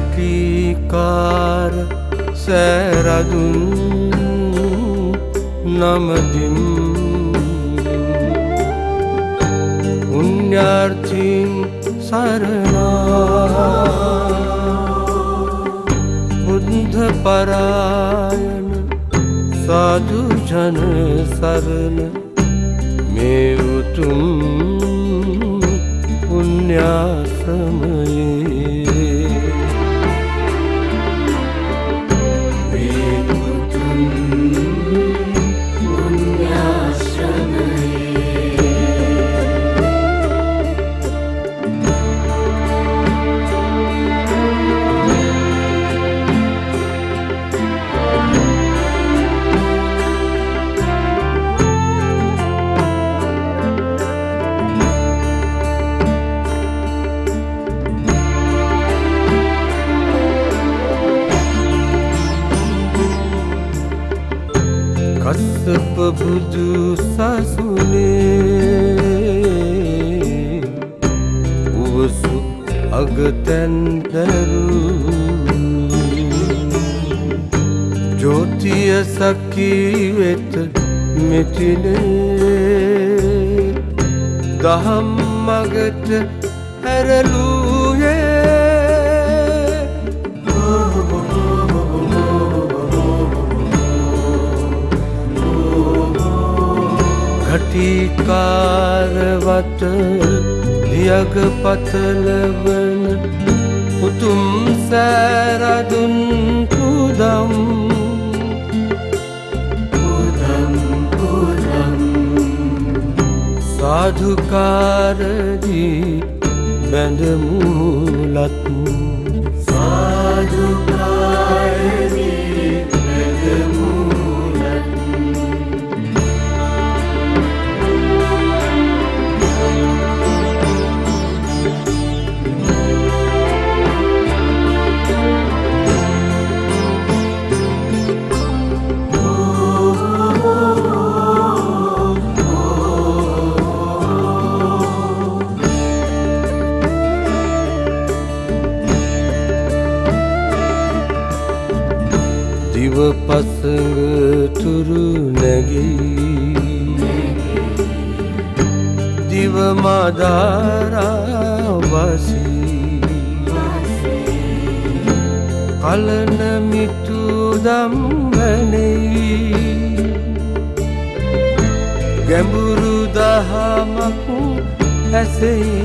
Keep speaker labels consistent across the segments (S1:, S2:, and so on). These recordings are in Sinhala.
S1: සාධකාර සෑරදුන් නමදිම් පුුණ්ඥාර්ථීන් සරනා බුද්ධ පරායන සාධුජන සරණ. මේ උතුම් පුුණ්‍යාශ්‍රමයේ කස්සප බුදු සසුනේ උවසු අගතැන්දරු ජෝතිය සකී වෙත මෙතිනේ දහම් මගට හැරලූයේ ඝටිකාරවත දියග පතලවන උතුම් සෑරදුන් පුදම්. පුදම් පුදම්. සාධුකාරදී බැඳමුලත් සාධුකාරදී පසඟ තුරු නැගී දිව මදාරාවසී කලන මිතුදම් වැනෙයි ගැඹුරු දහමක් ඇසෙයි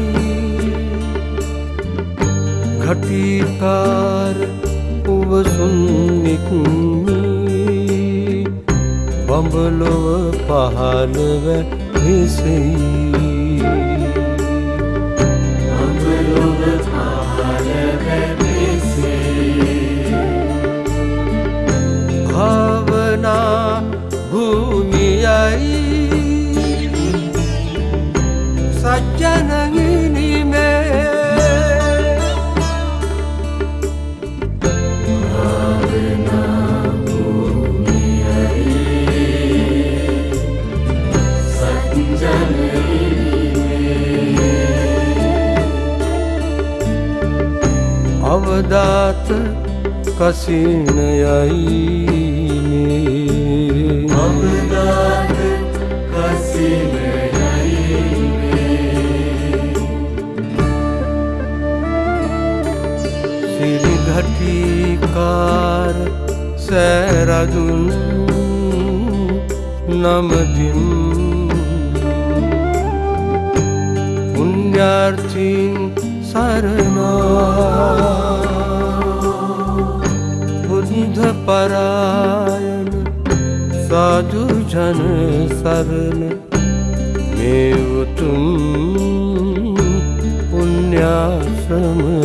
S1: घटिकार උවසුන්නික්මි බඹලොව පහළව හිසෙයි බඹලොව පහළව හිසෙයි භාවනා භූමියයි. සජ්ජනගිනිමේ අවදාත කසිනයයි අවදාත සිරිඝටිකාර සෑරදුන් නමදිම් පුුණ්ඥාර්ථීන් සරනා परायण साधु जन शरण मेव तुम पुण्याश्रमये